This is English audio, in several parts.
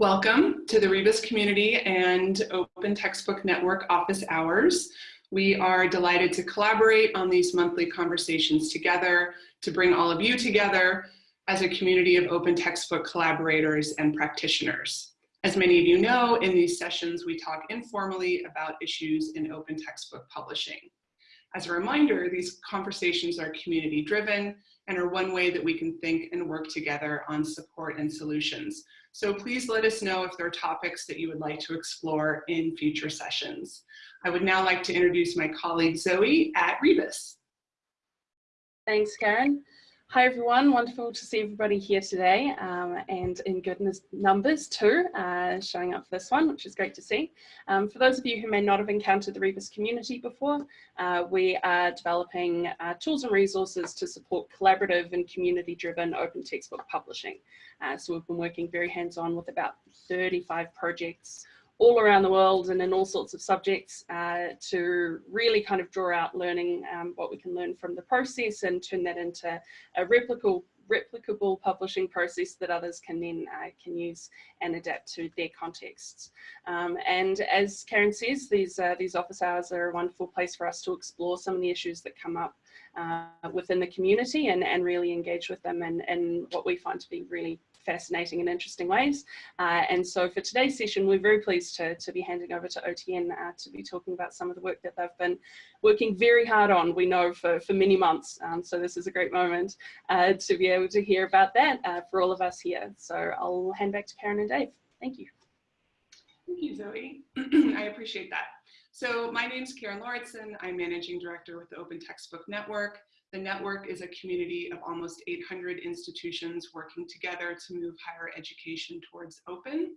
Welcome to the Rebus Community and Open Textbook Network office hours. We are delighted to collaborate on these monthly conversations together to bring all of you together as a community of open textbook collaborators and practitioners. As many of you know, in these sessions, we talk informally about issues in open textbook publishing. As a reminder, these conversations are community driven and are one way that we can think and work together on support and solutions. So please let us know if there are topics that you would like to explore in future sessions. I would now like to introduce my colleague Zoe at Rebus. Thanks, Karen. Hi everyone, wonderful to see everybody here today um, and in goodness numbers too, uh, showing up for this one, which is great to see. Um, for those of you who may not have encountered the Rebus community before, uh, we are developing uh, tools and resources to support collaborative and community driven open textbook publishing. Uh, so we've been working very hands-on with about 35 projects all around the world and in all sorts of subjects uh, to really kind of draw out learning um, what we can learn from the process and turn that into a replicable replicable publishing process that others can then uh, can use and adapt to their contexts. Um, and as Karen says, these uh, these office hours are a wonderful place for us to explore some of the issues that come up uh, within the community and, and really engage with them and, and what we find to be really fascinating and interesting ways. Uh, and so for today's session, we're very pleased to, to be handing over to OTN uh, to be talking about some of the work that they've been working very hard on, we know, for, for many months. Um, so this is a great moment uh, to be able to hear about that uh, for all of us here. So I'll hand back to Karen and Dave. Thank you. Thank you, Zoe. I appreciate that. So my name is Karen Lauritsen. I'm Managing Director with the Open Textbook Network. The network is a community of almost 800 institutions working together to move higher education towards open.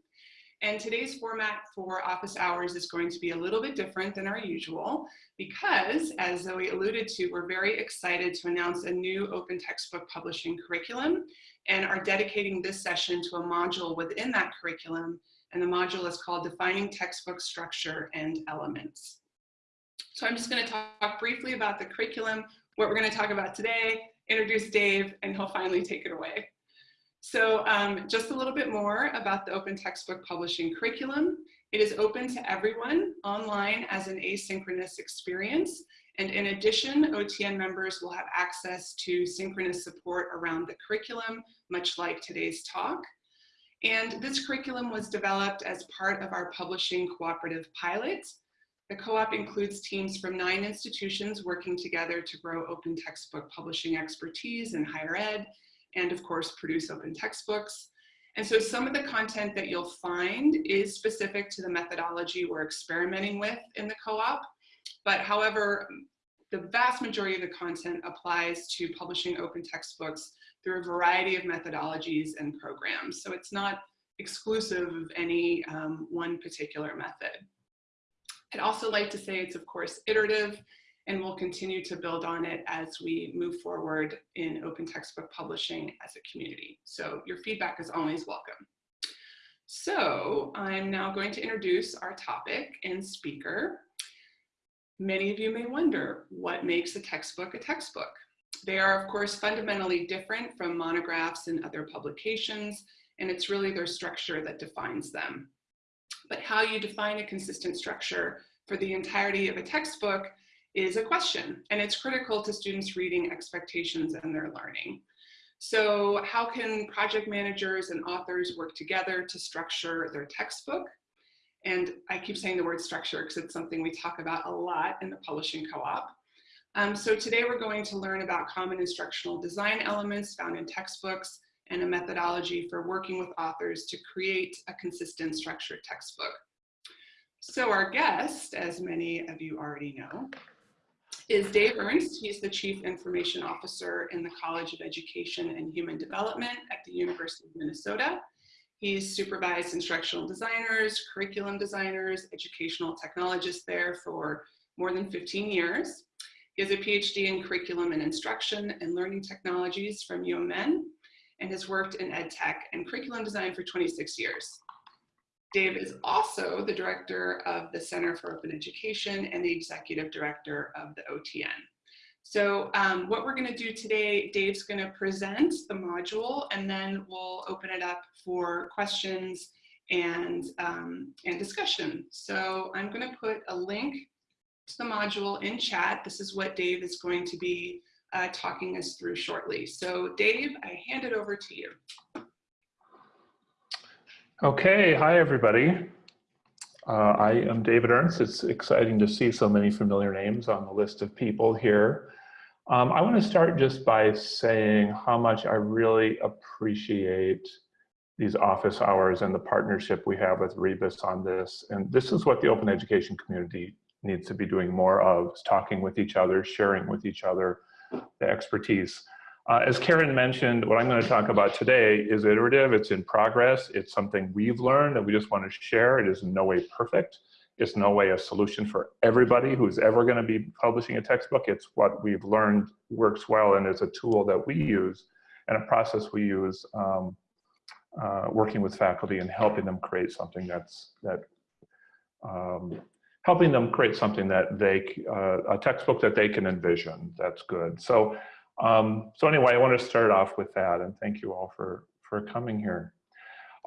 And today's format for office hours is going to be a little bit different than our usual because, as Zoe alluded to, we're very excited to announce a new open textbook publishing curriculum and are dedicating this session to a module within that curriculum. And the module is called Defining Textbook Structure and Elements. So I'm just going to talk briefly about the curriculum, what we're going to talk about today, introduce Dave, and he'll finally take it away. So um, just a little bit more about the open textbook publishing curriculum. It is open to everyone online as an asynchronous experience. And in addition, OTN members will have access to synchronous support around the curriculum, much like today's talk. And this curriculum was developed as part of our publishing cooperative pilot. The co-op includes teams from nine institutions working together to grow open textbook publishing expertise in higher ed, and of course, produce open textbooks. And so some of the content that you'll find is specific to the methodology we're experimenting with in the co-op. But however, the vast majority of the content applies to publishing open textbooks through a variety of methodologies and programs. So it's not exclusive of any um, one particular method. I'd also like to say it's of course iterative and we'll continue to build on it as we move forward in open textbook publishing as a community. So your feedback is always welcome. So I'm now going to introduce our topic and speaker. Many of you may wonder, what makes a textbook a textbook? They are, of course, fundamentally different from monographs and other publications, and it's really their structure that defines them. But how you define a consistent structure for the entirety of a textbook is a question, and it's critical to students' reading expectations and their learning. So how can project managers and authors work together to structure their textbook? And I keep saying the word structure because it's something we talk about a lot in the publishing co-op. Um, so today we're going to learn about common instructional design elements found in textbooks and a methodology for working with authors to create a consistent structured textbook. So our guest, as many of you already know, is Dave Ernst. He's the Chief Information Officer in the College of Education and Human Development at the University of Minnesota. He's supervised instructional designers, curriculum designers, educational technologists there for more than 15 years. He has a PhD in curriculum and instruction and learning technologies from UMN and has worked in ed tech and curriculum design for 26 years. Dave is also the director of the Center for Open Education and the executive director of the OTN. So um, what we're gonna do today, Dave's gonna present the module and then we'll open it up for questions and, um, and discussion. So I'm going to put a link to the module in chat. This is what Dave is going to be uh, talking us through shortly. So Dave, I hand it over to you. Okay, hi everybody. Uh, I am David Ernst. It's exciting to see so many familiar names on the list of people here. Um, I want to start just by saying how much I really appreciate these office hours and the partnership we have with Rebus on this. And this is what the open education community needs to be doing more of, is talking with each other, sharing with each other the expertise. Uh, as Karen mentioned, what I'm going to talk about today is iterative, it's in progress, it's something we've learned that we just want to share. It is in no way perfect. It's no way a solution for everybody who's ever going to be publishing a textbook. It's what we've learned works well and is a tool that we use and a process we use um, uh, working with faculty and helping them create something that's that um, helping them create something that they uh, a textbook that they can envision. That's good. So um, so anyway, I want to start off with that and thank you all for, for coming here.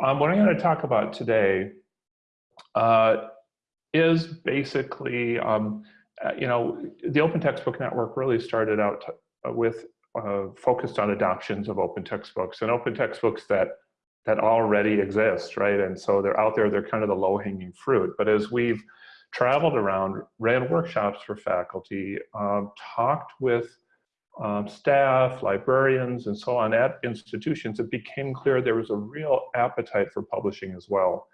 Um, what I'm going to talk about today uh, is basically, um, uh, you know, the Open Textbook Network really started out uh, with uh, focused on adoptions of open textbooks and open textbooks that that already exist, right? And so they're out there, they're kind of the low hanging fruit. But as we've traveled around, ran workshops for faculty, um, talked with um, staff, librarians, and so on at institutions, it became clear there was a real appetite for publishing as well.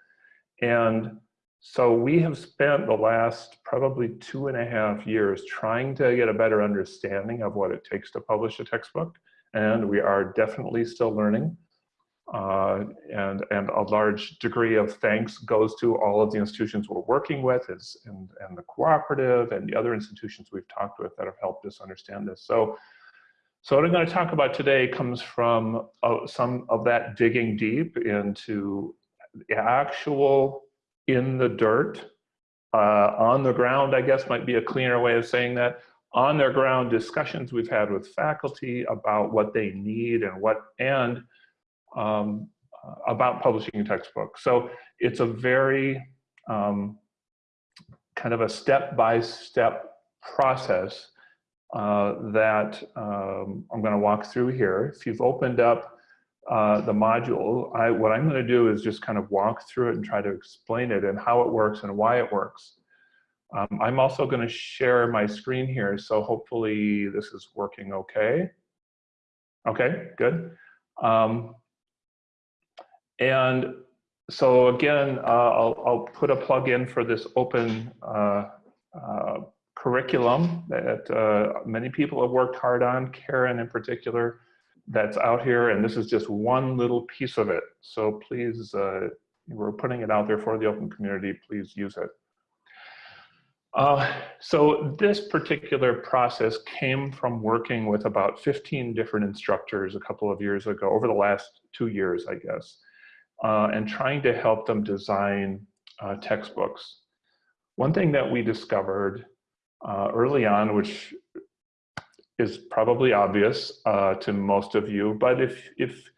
And so we have spent the last probably two and a half years trying to get a better understanding of what it takes to publish a textbook. And we are definitely still learning. Uh, and, and a large degree of thanks goes to all of the institutions we're working with is, and, and the cooperative and the other institutions we've talked with that have helped us understand this. So, so what I'm going to talk about today comes from uh, some of that digging deep into the actual in the dirt, uh, on the ground, I guess might be a cleaner way of saying that, on their ground discussions we've had with faculty about what they need and what, and um, about publishing a textbook. So it's a very um, kind of a step-by-step -step process uh, that um, I'm going to walk through here. If you've opened up uh, the module, I, what I'm going to do is just kind of walk through it and try to explain it and how it works and why it works. Um, I'm also going to share my screen here, so hopefully this is working okay. Okay, good. Um, and so again, uh, I'll, I'll, put a plug in for this open uh, uh, curriculum that uh, many people have worked hard on, Karen in particular, that's out here. And this is just one little piece of it. So please, uh, we're putting it out there for the open community. Please use it. Uh, so this particular process came from working with about 15 different instructors a couple of years ago, over the last two years, I guess uh, and trying to help them design uh, textbooks. One thing that we discovered uh, early on, which is probably obvious uh, to most of you, but if, if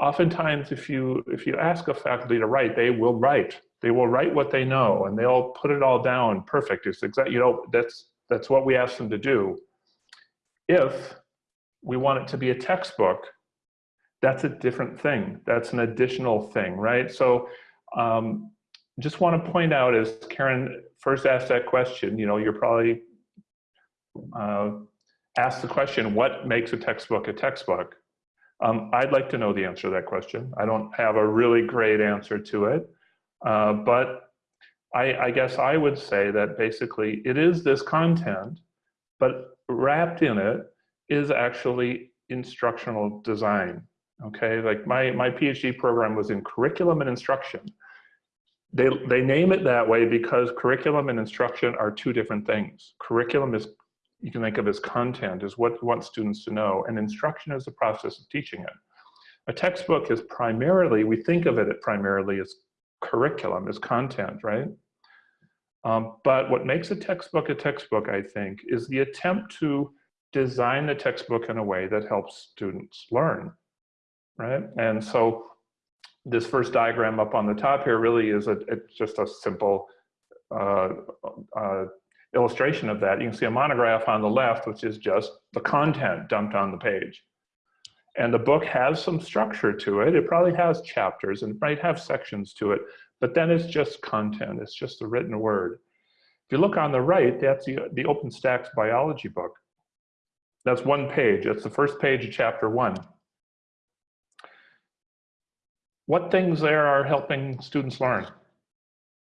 oftentimes if you, if you ask a faculty to write, they will write. They will write what they know and they'll put it all down perfect. It's exact, you know, that's, that's what we ask them to do. If we want it to be a textbook, that's a different thing. That's an additional thing, right? So um, just want to point out as Karen first asked that question, you know, you're probably uh, asked the question, what makes a textbook a textbook? Um, I'd like to know the answer to that question. I don't have a really great answer to it, uh, but I, I guess I would say that basically it is this content, but wrapped in it is actually instructional design okay? Like my, my PhD program was in curriculum and instruction. They, they name it that way because curriculum and instruction are two different things. Curriculum is, you can think of as content, is what you want students to know, and instruction is the process of teaching it. A textbook is primarily, we think of it primarily as curriculum, as content, right? Um, but what makes a textbook a textbook, I think, is the attempt to design the textbook in a way that helps students learn right? And so this first diagram up on the top here really is a, it's just a simple uh, uh, illustration of that. You can see a monograph on the left, which is just the content dumped on the page. And the book has some structure to it. It probably has chapters and might have sections to it, but then it's just content. It's just the written word. If you look on the right, that's the, the OpenStax biology book. That's one page. That's the first page of chapter one. What things there are helping students learn?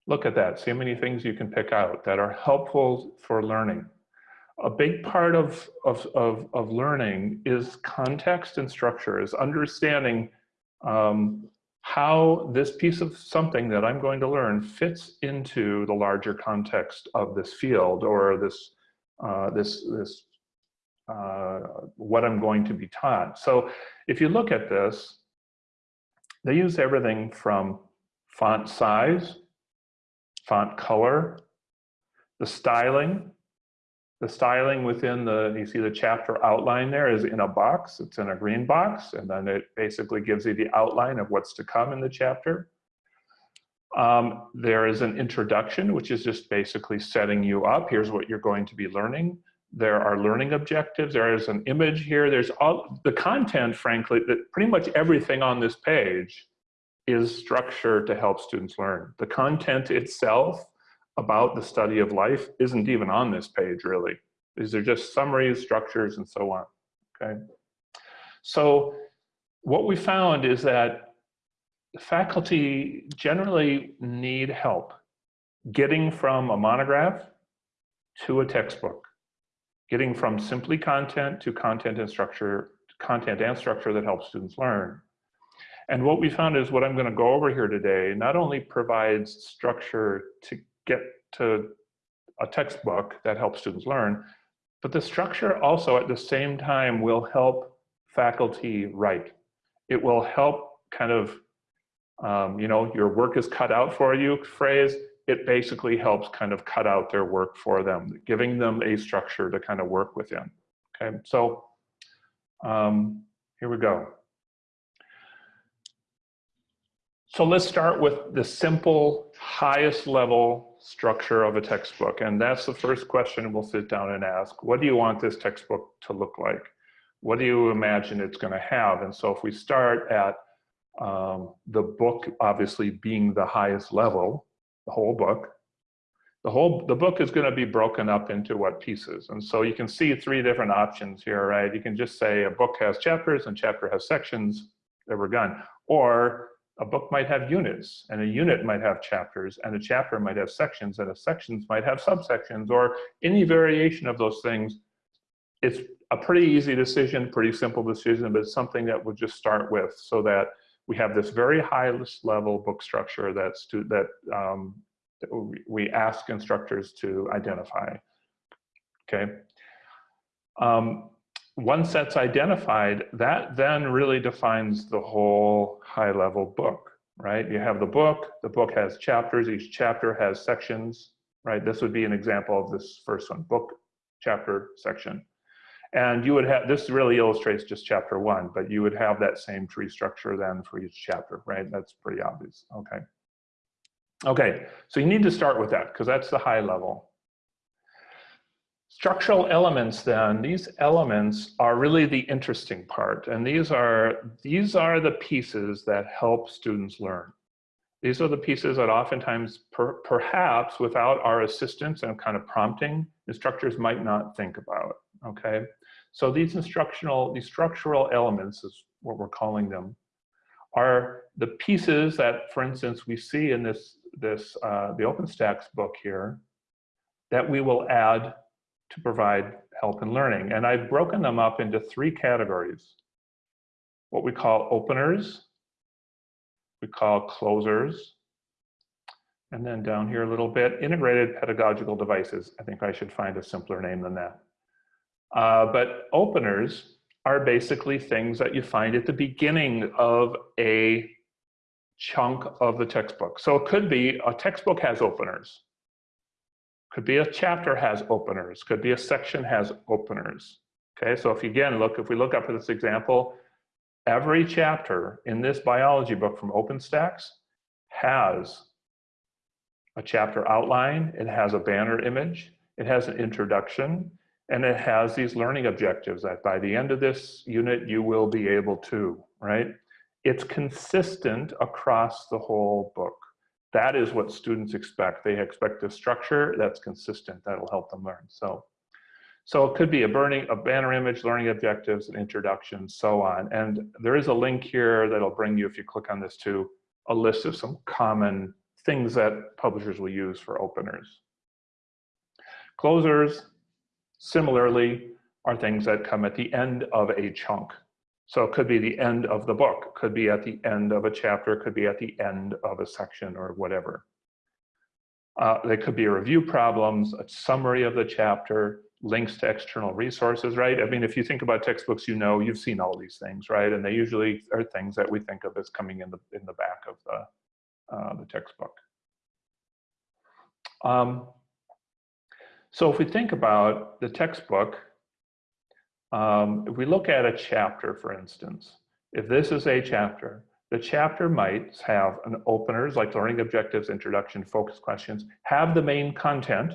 Look at that. See how many things you can pick out that are helpful for learning. A big part of, of, of, of learning is context and structure, is understanding um, how this piece of something that I'm going to learn fits into the larger context of this field or this, uh, this, this uh, what I'm going to be taught. So if you look at this, they use everything from font size, font color, the styling, the styling within the, you see the chapter outline there is in a box, it's in a green box, and then it basically gives you the outline of what's to come in the chapter. Um, there is an introduction, which is just basically setting you up. Here's what you're going to be learning. There are learning objectives. There is an image here. There's all the content, frankly, that pretty much everything on this page is structure to help students learn. The content itself about the study of life isn't even on this page, really. These are just summaries, structures, and so on, okay? So what we found is that faculty generally need help getting from a monograph to a textbook, getting from simply content to content and structure, content and structure that helps students learn. And what we found is what I'm going to go over here today not only provides structure to get to a textbook that helps students learn, but the structure also at the same time will help faculty write. It will help kind of, um, you know, your work is cut out for you phrase. It basically helps kind of cut out their work for them, giving them a structure to kind of work within. Okay, so um, here we go. So let's start with the simple, highest level structure of a textbook. And that's the first question we'll sit down and ask. What do you want this textbook to look like? What do you imagine it's gonna have? And so if we start at um, the book obviously being the highest level, the whole book, the whole the book is going to be broken up into what pieces. And so you can see three different options here right? You can just say a book has chapters and chapter has sections that were gone or a book might have units and a unit might have chapters and a chapter might have sections and a sections might have subsections or any variation of those things. It's a pretty easy decision, pretty simple decision, but it's something that we'll just start with so that we have this very highest level book structure that's to, that um, we ask instructors to identify, okay? Um, once that's identified, that then really defines the whole high level book, right? You have the book, the book has chapters, each chapter has sections, right? This would be an example of this first one, book, chapter, section. And you would have, this really illustrates just chapter one, but you would have that same tree structure then for each chapter, right? That's pretty obvious, okay. Okay, so you need to start with that because that's the high level. Structural elements then, these elements are really the interesting part. And these are, these are the pieces that help students learn. These are the pieces that oftentimes, per, perhaps without our assistance and kind of prompting, instructors might not think about, okay? So these instructional, these structural elements is what we're calling them, are the pieces that, for instance, we see in this, this uh, the OpenStax book here, that we will add to provide help in learning. And I've broken them up into three categories. What we call openers, we call closers, and then down here a little bit, integrated pedagogical devices. I think I should find a simpler name than that. Uh, but openers are basically things that you find at the beginning of a chunk of the textbook. So it could be a textbook has openers. Could be a chapter has openers, could be a section has openers. Okay, so if you again look, if we look up at this example, every chapter in this biology book from OpenStax has a chapter outline, it has a banner image, it has an introduction, and it has these learning objectives that by the end of this unit, you will be able to, right? It's consistent across the whole book. That is what students expect. They expect a structure that's consistent, that'll help them learn. So, so it could be a burning, a banner image, learning objectives, an introduction, so on. And there is a link here that'll bring you, if you click on this to, a list of some common things that publishers will use for openers. Closers, similarly, are things that come at the end of a chunk. So it could be the end of the book, could be at the end of a chapter, could be at the end of a section or whatever. Uh, they could be review problems, a summary of the chapter, links to external resources, right? I mean, if you think about textbooks, you know, you've seen all these things, right? And they usually are things that we think of as coming in the, in the back of the, uh, the textbook. Um, so if we think about the textbook, um, if we look at a chapter, for instance, if this is a chapter, the chapter might have an openers like learning objectives, introduction, focus questions, have the main content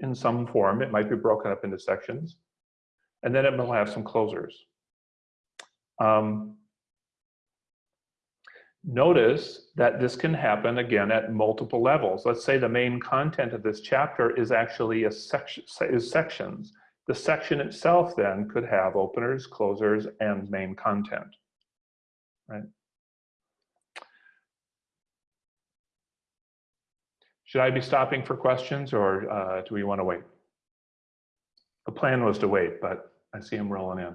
in some form. It might be broken up into sections. And then it will have some closers. Um, Notice that this can happen again at multiple levels. Let's say the main content of this chapter is actually a section, is sections. The section itself then could have openers, closers, and main content, right? Should I be stopping for questions or uh, do we want to wait? The plan was to wait, but I see him rolling in.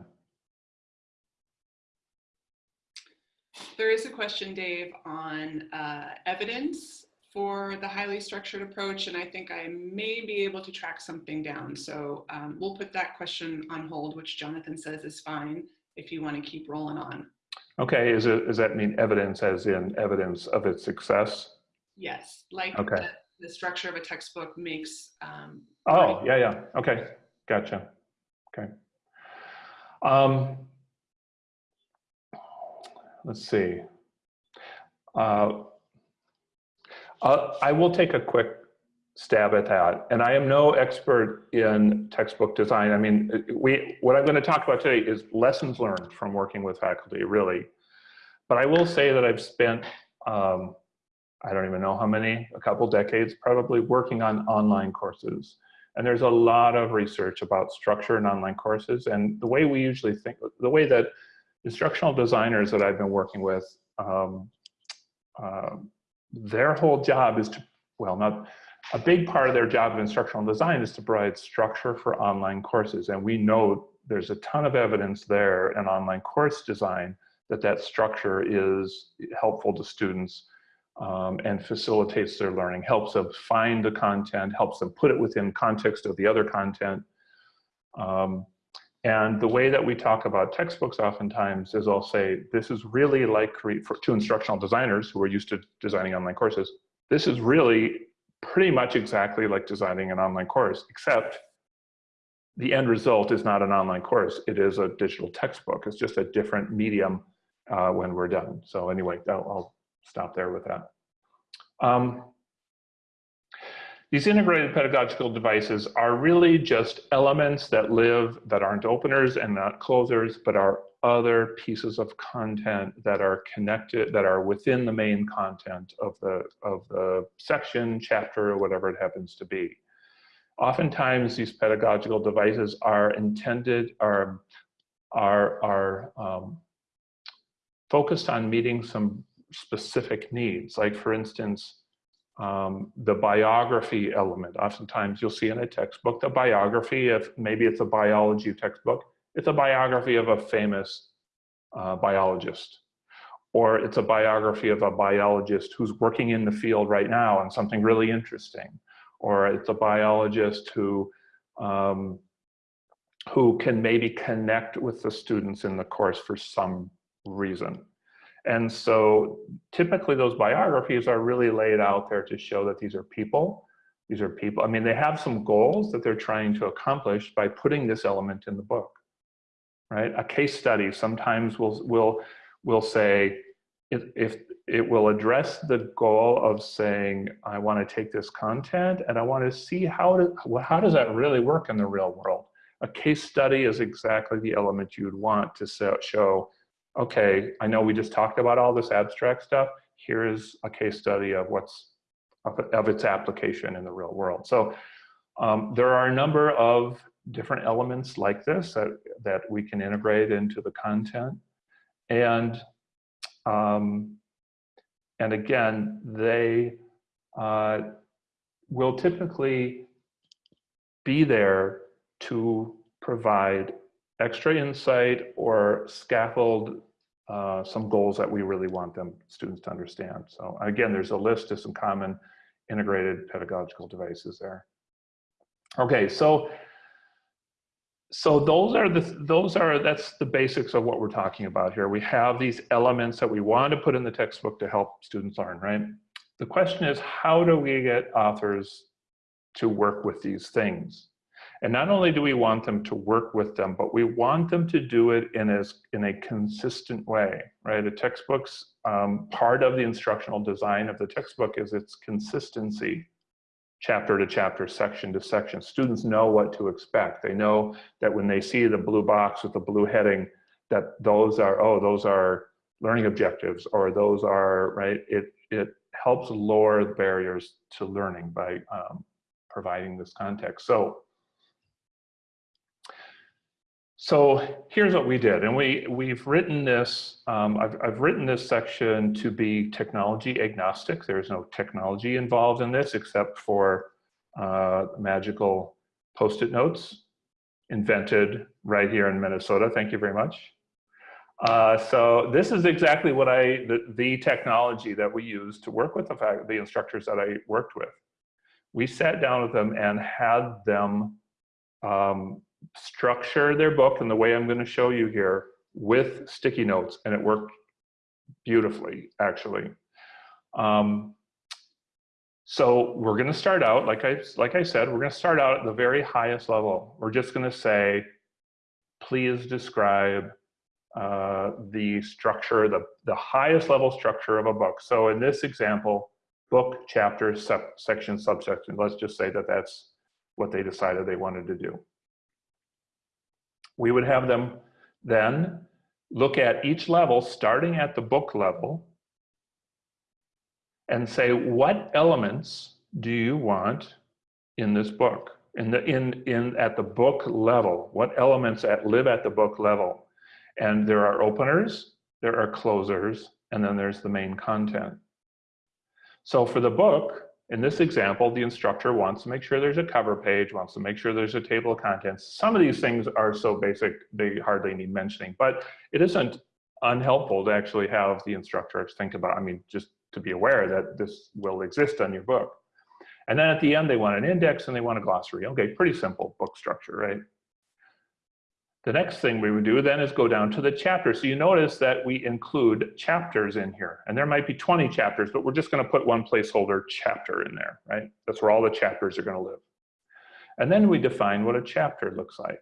There is a question, Dave, on uh, evidence for the highly structured approach, and I think I may be able to track something down. So um, we'll put that question on hold, which Jonathan says is fine if you want to keep rolling on. Okay, is it, does that mean evidence as in evidence of its success? Yes, like Okay. the, the structure of a textbook makes. Um, Oh, yeah, yeah, okay, gotcha, okay. Um, let's see. Uh, I will take a quick stab at that. And I am no expert in textbook design. I mean, we what I'm going to talk about today is lessons learned from working with faculty, really. But I will say that I've spent, um, I don't even know how many, a couple decades probably working on online courses. And there's a lot of research about structure in online courses. And the way we usually think, the way that instructional designers that I've been working with, um, uh, their whole job is to, well, not, a big part of their job of instructional design is to provide structure for online courses. And we know there's a ton of evidence there in online course design that that structure is helpful to students um, and facilitates their learning, helps them find the content, helps them put it within context of the other content. Um, and the way that we talk about textbooks oftentimes is I'll say, this is really like, for two instructional designers who are used to designing online courses, this is really pretty much exactly like designing an online course, except the end result is not an online course. It is a digital textbook. It's just a different medium uh, when we're done. So anyway, I'll, stop there with that. Um, these integrated pedagogical devices are really just elements that live, that aren't openers and not closers, but are other pieces of content that are connected, that are within the main content of the, of the section, chapter, or whatever it happens to be. Oftentimes, these pedagogical devices are intended, are, are, are um, focused on meeting some specific needs. Like for instance, um, the biography element. Oftentimes you'll see in a textbook the biography of, maybe it's a biology textbook, it's a biography of a famous uh, biologist. Or it's a biography of a biologist who's working in the field right now on something really interesting. Or it's a biologist who, um, who can maybe connect with the students in the course for some reason. And so typically those biographies are really laid out there to show that these are people. These are people, I mean, they have some goals that they're trying to accomplish by putting this element in the book, right? A case study sometimes will, will, will say, if, if it will address the goal of saying, I want to take this content and I want to see how, to, how does that really work in the real world? A case study is exactly the element you'd want to show, okay, I know we just talked about all this abstract stuff. Here is a case study of what's of, its application in the real world. So um, there are a number of different elements like this that, that we can integrate into the content. And, um, and again, they uh, will typically be there to provide extra insight or scaffold uh, some goals that we really want them students to understand. So again, there's a list of some common integrated pedagogical devices there. Okay, so so those are the those are that's the basics of what we're talking about here. We have these elements that we want to put in the textbook to help students learn, right? The question is how do we get authors to work with these things? And not only do we want them to work with them, but we want them to do it in, as, in a consistent way, right? A textbook's um, part of the instructional design of the textbook is its consistency, chapter to chapter, section to section. Students know what to expect. They know that when they see the blue box with the blue heading, that those are, oh, those are learning objectives, or those are, right? It, it helps lower barriers to learning by um, providing this context. So so here's what we did, and we, we've written this, um, I've, I've written this section to be technology agnostic. There's no technology involved in this except for uh, magical post-it notes invented right here in Minnesota. Thank you very much. Uh, so this is exactly what I, the, the technology that we use to work with the, fact, the instructors that I worked with. We sat down with them and had them um, structure their book in the way I'm going to show you here with sticky notes, and it worked beautifully, actually. Um, so we're going to start out, like I, like I said, we're going to start out at the very highest level. We're just going to say, please describe uh, the structure, the, the highest level structure of a book. So in this example, book, chapter, sub, section, subsection, let's just say that that's what they decided they wanted to do we would have them then look at each level, starting at the book level, and say, what elements do you want in this book? In the, in, in, at the book level, what elements at, live at the book level? And there are openers, there are closers, and then there's the main content. So for the book, in this example, the instructor wants to make sure there's a cover page, wants to make sure there's a table of contents. Some of these things are so basic, they hardly need mentioning, but it isn't unhelpful to actually have the instructors think about, I mean, just to be aware that this will exist on your book. And then at the end, they want an index and they want a glossary. Okay, pretty simple book structure, right? The next thing we would do then is go down to the chapter. So you notice that we include chapters in here. And there might be 20 chapters, but we're just going to put one placeholder chapter in there, right? That's where all the chapters are going to live. And then we define what a chapter looks like.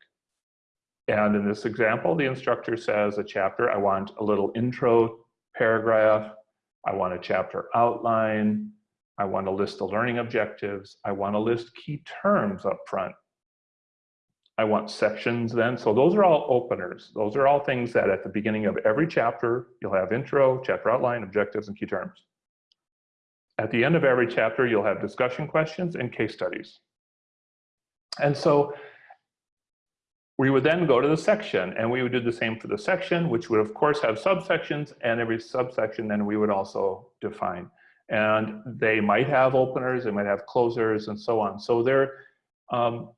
And in this example, the instructor says a chapter, I want a little intro paragraph. I want a chapter outline. I want to list the learning objectives. I want to list key terms up front. I want sections then. So those are all openers. Those are all things that at the beginning of every chapter, you'll have intro, chapter outline, objectives, and key terms. At the end of every chapter, you'll have discussion questions and case studies. And so we would then go to the section and we would do the same for the section, which would of course have subsections and every subsection then we would also define. And they might have openers, they might have closers and so on. So they're, um,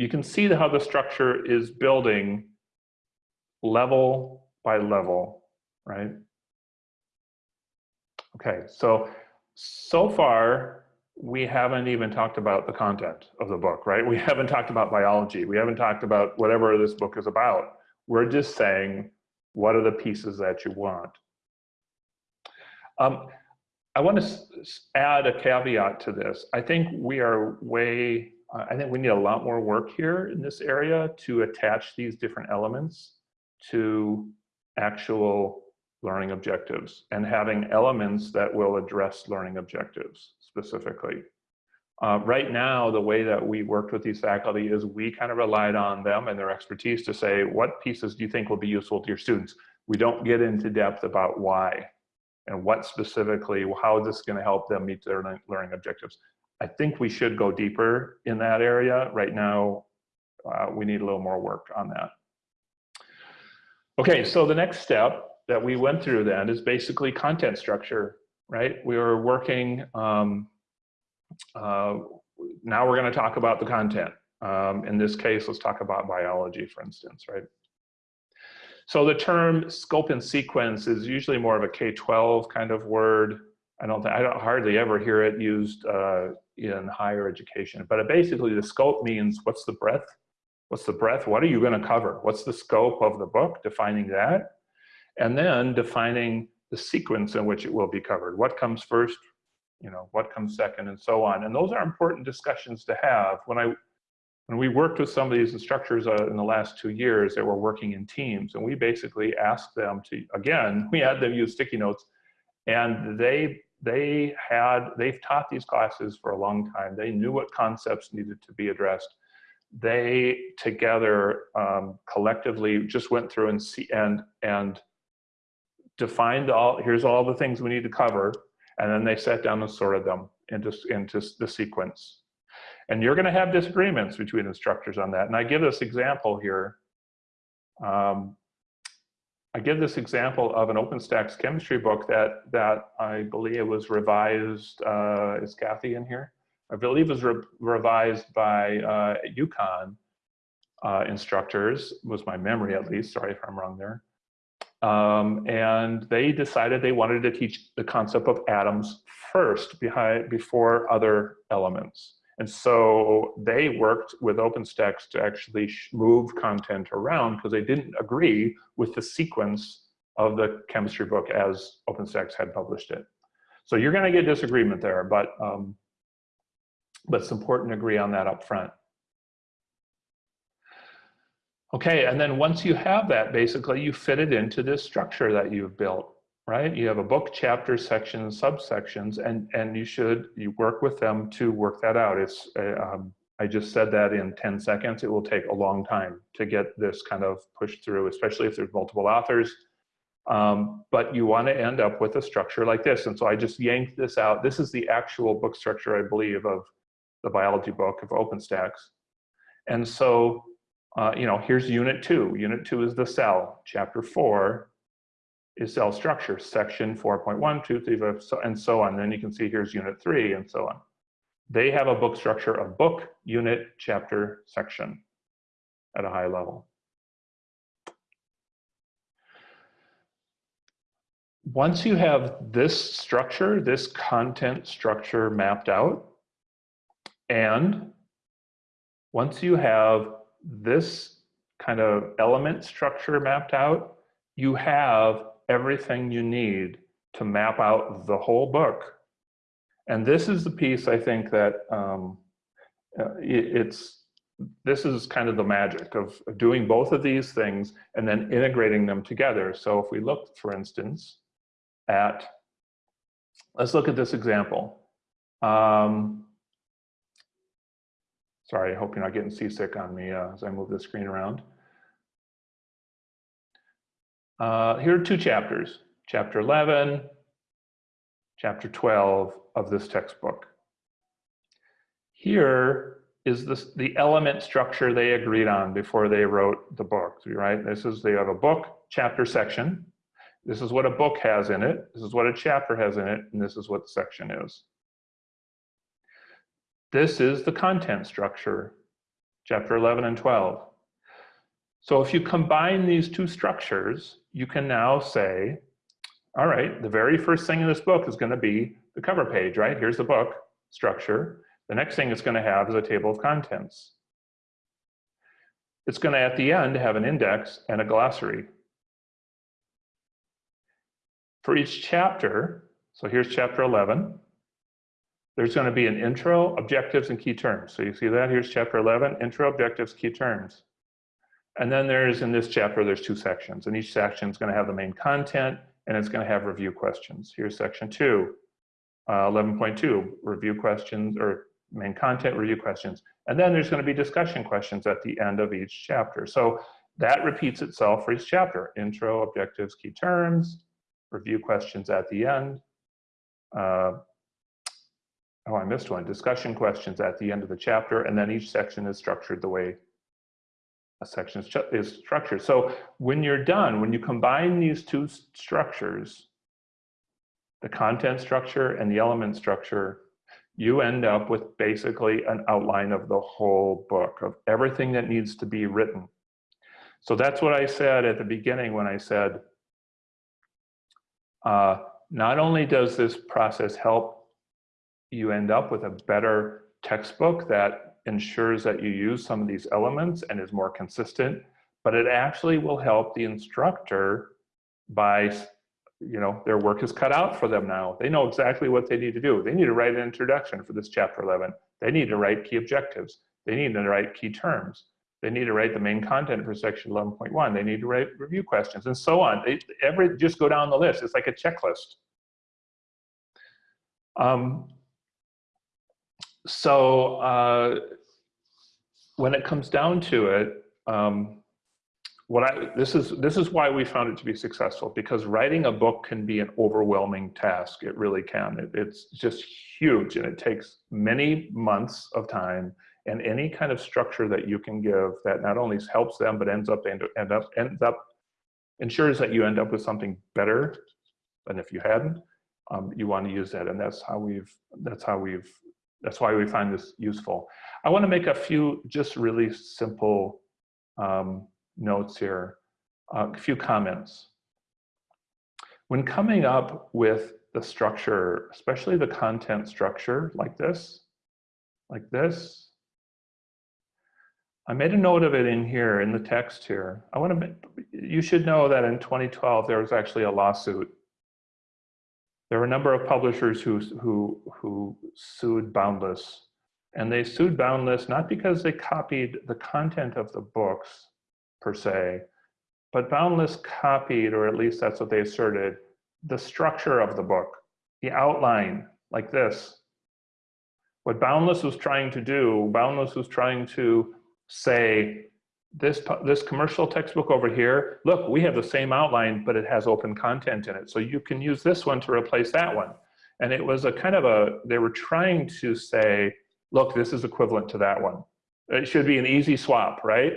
you can see how the structure is building level by level, right? Okay, so, so far, we haven't even talked about the content of the book, right? We haven't talked about biology. We haven't talked about whatever this book is about. We're just saying, what are the pieces that you want? Um, I want to add a caveat to this. I think we are way I think we need a lot more work here in this area to attach these different elements to actual learning objectives and having elements that will address learning objectives specifically. Uh, right now, the way that we worked with these faculty is we kind of relied on them and their expertise to say, what pieces do you think will be useful to your students? We don't get into depth about why and what specifically, how is this gonna help them meet their learning objectives. I think we should go deeper in that area. Right now, uh, we need a little more work on that. Okay, so the next step that we went through then is basically content structure, right? We were working, um, uh, now we're gonna talk about the content. Um, in this case, let's talk about biology, for instance, right? So the term scope and sequence is usually more of a K-12 kind of word. I don't, I don't hardly ever hear it used uh, in higher education, but basically the scope means what's the breadth? What's the breadth? What are you gonna cover? What's the scope of the book? Defining that. And then defining the sequence in which it will be covered. What comes first? You know, what comes second and so on. And those are important discussions to have. When I when we worked with some of these instructors uh, in the last two years that were working in teams, and we basically asked them to, again, we had them use sticky notes, and they they had they've taught these classes for a long time. They knew what concepts needed to be addressed. They together um, collectively just went through and see and and defined all. Here's all the things we need to cover, and then they sat down and sorted them into into the sequence. And you're going to have disagreements between instructors on that. And I give this example here. Um, I give this example of an OpenStax chemistry book that that I believe was revised. Uh, is Kathy in here? I believe it was re revised by uh, UConn uh, instructors. Was my memory at least? Sorry if I'm wrong there. Um, and they decided they wanted to teach the concept of atoms first behind before other elements. And so they worked with OpenStax to actually move content around because they didn't agree with the sequence of the chemistry book as OpenStax had published it. So you're going to get disagreement there, but, um, but it's important to agree on that up front. Okay, and then once you have that, basically you fit it into this structure that you've built right? You have a book, chapter, sections, subsections, and, and you should you work with them to work that out. It's, uh, um, I just said that in 10 seconds. It will take a long time to get this kind of pushed through, especially if there's multiple authors. Um, but you want to end up with a structure like this. And so I just yanked this out. This is the actual book structure, I believe, of the biology book of OpenStax. And so, uh, you know, here's unit two. Unit two is the cell. Chapter four is cell structure, section 4.1, 2, 3, 5, and so on. Then you can see here's unit three and so on. They have a book structure of book, unit, chapter, section at a high level. Once you have this structure, this content structure mapped out, and once you have this kind of element structure mapped out, you have everything you need to map out the whole book. And this is the piece I think that um, uh, it, it's, this is kind of the magic of doing both of these things and then integrating them together. So if we look, for instance, at, let's look at this example. Um, sorry, I hope you're not getting seasick on me uh, as I move the screen around. Uh, here are two chapters, chapter 11, chapter 12 of this textbook. Here is this, the element structure they agreed on before they wrote the book, right? This is, they have a book chapter section. This is what a book has in it. This is what a chapter has in it. And this is what the section is. This is the content structure, chapter 11 and 12. So if you combine these two structures, you can now say, all right, the very first thing in this book is going to be the cover page, right? Here's the book structure. The next thing it's going to have is a table of contents. It's going to, at the end, have an index and a glossary. For each chapter, so here's chapter 11, there's going to be an intro, objectives, and key terms. So you see that? Here's chapter 11, intro, objectives, key terms. And then there's, in this chapter, there's two sections, and each section is going to have the main content and it's going to have review questions. Here's section two, uh, 11.2, review questions or main content review questions. And then there's going to be discussion questions at the end of each chapter. So that repeats itself for each chapter. Intro, objectives, key terms, review questions at the end. Uh, oh, I missed one. Discussion questions at the end of the chapter. And then each section is structured the way a section is, structured. So when you're done, when you combine these two structures, the content structure and the element structure, you end up with basically an outline of the whole book, of everything that needs to be written. So that's what I said at the beginning when I said, uh, not only does this process help you end up with a better textbook that ensures that you use some of these elements and is more consistent, but it actually will help the instructor by, you know, their work is cut out for them now. They know exactly what they need to do. They need to write an introduction for this chapter 11. They need to write key objectives. They need to write key terms. They need to write the main content for section 11.1. They need to write review questions and so on. They, every, just go down the list. It's like a checklist. Um, so uh, when it comes down to it, um, what I this is this is why we found it to be successful because writing a book can be an overwhelming task. It really can. It, it's just huge and it takes many months of time and any kind of structure that you can give that not only helps them but ends up end, end up ends up ensures that you end up with something better than if you hadn't. Um, you want to use that, and that's how we've that's how we've that's why we find this useful. I want to make a few just really simple um, notes here, uh, a few comments. When coming up with the structure, especially the content structure like this, like this, I made a note of it in here in the text here. I want to, you should know that in 2012, there was actually a lawsuit there were a number of publishers who, who, who sued Boundless. And they sued Boundless not because they copied the content of the books per se, but Boundless copied, or at least that's what they asserted, the structure of the book, the outline, like this. What Boundless was trying to do, Boundless was trying to say, this, this commercial textbook over here, look, we have the same outline, but it has open content in it. So you can use this one to replace that one. And it was a kind of a, they were trying to say, look, this is equivalent to that one. It should be an easy swap, right?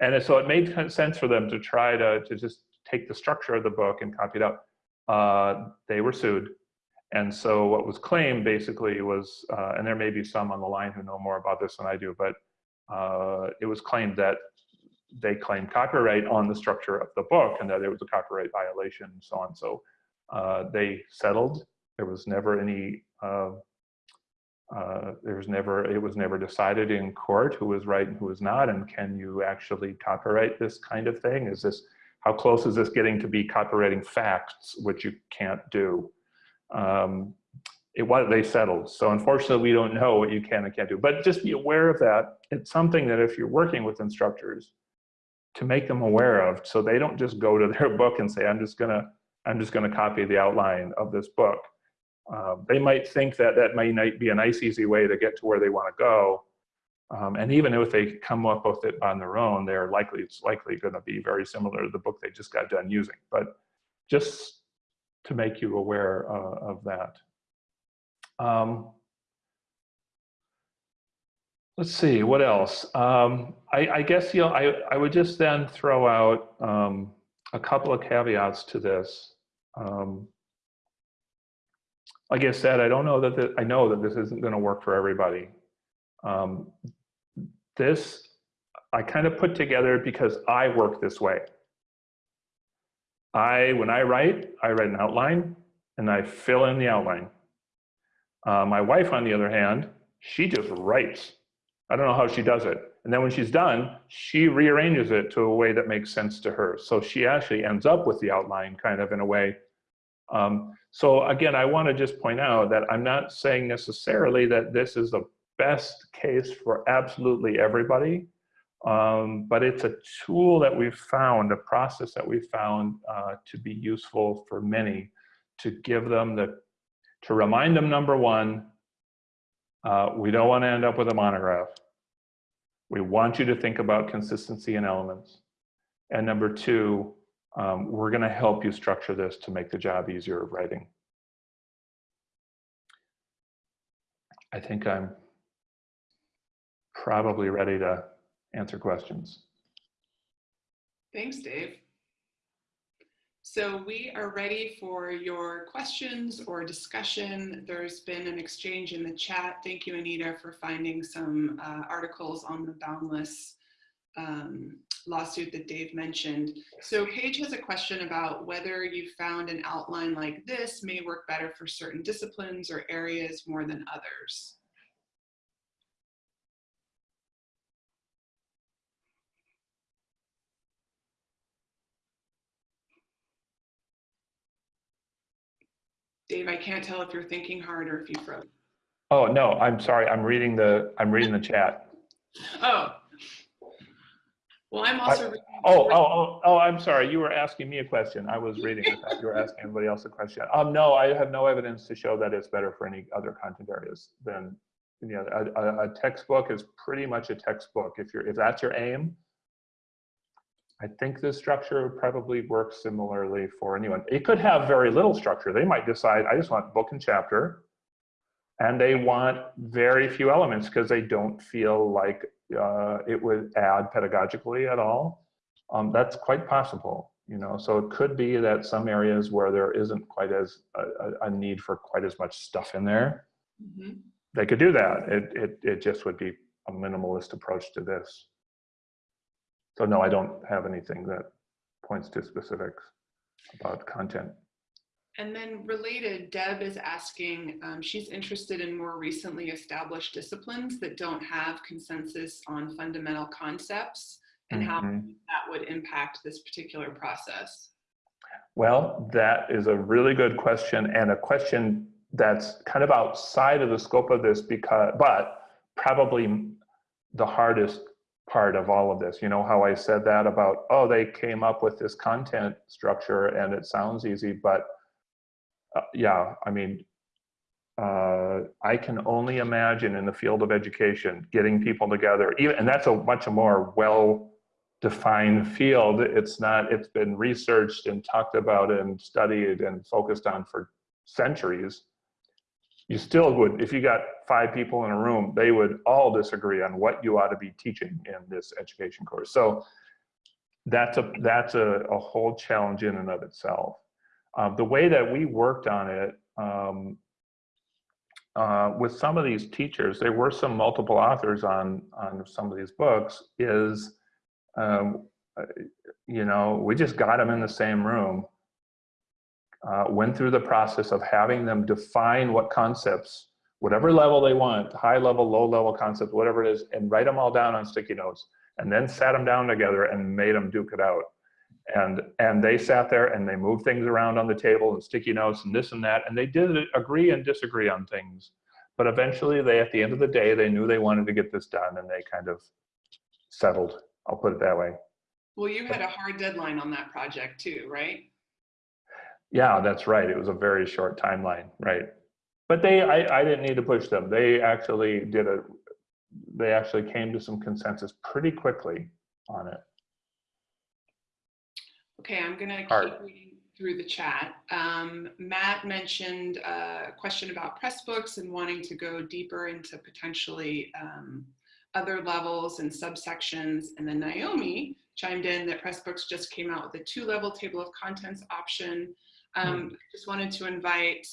And so it made sense for them to try to, to just take the structure of the book and copy it up. Uh, they were sued. And so what was claimed basically was, uh, and there may be some on the line who know more about this than I do, but uh, it was claimed that they claimed copyright on the structure of the book and that it was a copyright violation and so on. So uh, they settled. There was never any, uh, uh, there was never, it was never decided in court who was right and who was not, and can you actually copyright this kind of thing? Is this, how close is this getting to be copyrighting facts, which you can't do? Um, it was they settled. So unfortunately, we don't know what you can and can't do. But just be aware of that. It's something that if you're working with instructors, to make them aware of, so they don't just go to their book and say, "I'm just gonna, I'm just gonna copy the outline of this book." Uh, they might think that that might be a nice, easy way to get to where they want to go. Um, and even if they come up with it on their own, they're likely it's likely going to be very similar to the book they just got done using. But just to make you aware uh, of that. Um, let's see, what else? Um, I, I, guess, you know, I, I would just then throw out um, a couple of caveats to this. Um, like I said, I don't know that, the, I know that this isn't gonna work for everybody. Um, this, I kind of put together because I work this way. I, when I write, I write an outline and I fill in the outline. Uh, my wife, on the other hand, she just writes. I don't know how she does it. And then when she's done, she rearranges it to a way that makes sense to her. So she actually ends up with the outline kind of in a way. Um, so again, I want to just point out that I'm not saying necessarily that this is the best case for absolutely everybody. Um, but it's a tool that we've found, a process that we've found uh, to be useful for many to give them the, to remind them, number one, uh, we don't want to end up with a monograph. We want you to think about consistency and elements. And number two, um, we're going to help you structure this to make the job easier of writing. I think I'm probably ready to answer questions. Thanks, Dave. So we are ready for your questions or discussion. There's been an exchange in the chat. Thank you, Anita, for finding some uh, articles on the Boundless um, lawsuit that Dave mentioned. So Paige has a question about whether you found an outline like this may work better for certain disciplines or areas more than others. Dave, I can't tell if you're thinking hard or if you froze. Oh, no, I'm sorry. I'm reading the, I'm reading the chat. Oh. Well, I'm also. reading- Oh, oh, oh, oh, I'm sorry. You were asking me a question. I was reading. I thought you were asking anybody else a question. Um, no, I have no evidence to show that it's better for any other content areas than, you know, a, a, a textbook is pretty much a textbook. If you're, if that's your aim, I think this structure would probably work similarly for anyone. It could have very little structure. They might decide, I just want book and chapter, and they want very few elements because they don't feel like uh, it would add pedagogically at all. Um, that's quite possible, you know. So it could be that some areas where there isn't quite as a, a need for quite as much stuff in there, Mhm. they could do that. It, it, it just would be a minimalist approach to this. So no, I don't have anything that points to specifics about content. And then related, Deb is asking, um, she's interested in more recently established disciplines that don't have consensus on fundamental concepts and how Mhm. that would impact this particular process. Well, that is a really good question and a question that's kind of outside of the scope of this because, but probably the hardest part of all of this. You know how I said that about, oh, they came up with this content structure and it sounds easy, but uh, yeah, I mean, uh, I can only imagine in the field of education, getting people together, even, and that's a much more well defined field. It's not, it's been researched and talked about and studied and focused on for centuries. You still would, if you got five people in a room, they would all disagree on what you ought to be teaching in this education course. So that's a, that's a, a whole challenge in and of itself. Uh, the way that we worked on it um, uh, with some of these teachers, there were some multiple authors on, on some of these books, is um, uh, you know, we just got them in the same room, uh, went through the process of having them define what concepts, whatever level they want, high level, low level concepts, whatever it is, and write them all down on sticky notes, and then sat them down together and made them duke it out. And, and they sat there and they moved things around on the table and sticky notes and this and that, and they did agree and disagree on things. But eventually they, at the end of the day, they knew they wanted to get this done and they kind of settled I'll put it that way. Well, you had a hard deadline on that project too, right? Yeah, that's right. It was a very short timeline, right? But they, I, I didn't need to push them. They actually did a, they actually came to some consensus pretty quickly on it. Okay, I'm gonna Hard. keep reading through the chat. Um, Matt mentioned a question about Pressbooks and wanting to go deeper into potentially um, other levels and subsections. And then Naomi chimed in that Pressbooks just came out with a two-level table of contents option. Um, Just wanted to invite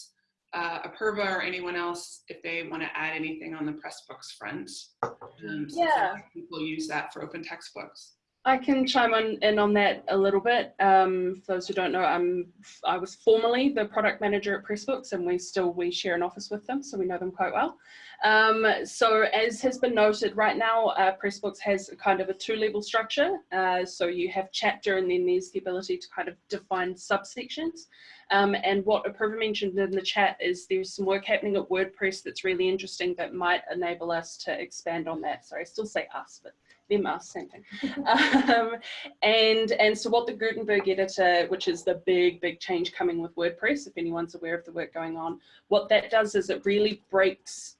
uh, Apurva or anyone else if they want to add anything on the Pressbooks front. Um, Yeah. People use that for open textbooks. I can chime on, in on that a little bit. Um, for those who don't know, I'm, I was formerly the product manager at Pressbooks and we still, we share an office with them, so we know them quite well. Um, so as has been noted, right now uh, Pressbooks has kind of a two-level structure. Uh, so you have chapter and then there's the ability to kind of define subsections. Um, and what Apurva mentioned in the chat is there's some work happening at WordPress that's really interesting that might enable us to expand on that. Sorry, I still say us, but them us, same thing. um, and, and so what the Gutenberg editor, which is the big, big change coming with WordPress, if anyone's aware of the work going on, what that does is it really breaks